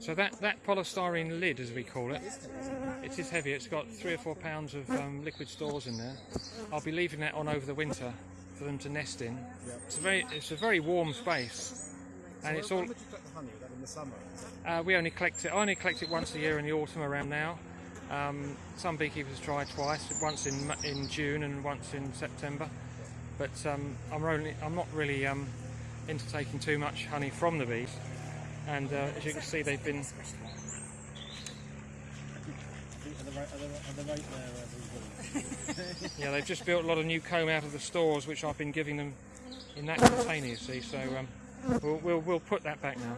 So that, that polystyrene lid, as we call it, it is heavy. It's got three or four pounds of um, liquid stores in there. I'll be leaving that on over the winter for them to nest in. It's a very, it's a very warm space, and it's all. When would you collect the honey? Like in the summer? Uh, we only collect it. I only collect it once a year in the autumn around now. Um, some beekeepers try twice, once in in June and once in September. But um, I'm only I'm not really um, into taking too much honey from the bees. And uh, as you can see, they've been yeah they've just built a lot of new comb out of the stores, which I've been giving them in that container. You see, so um, we'll, we'll we'll put that back now.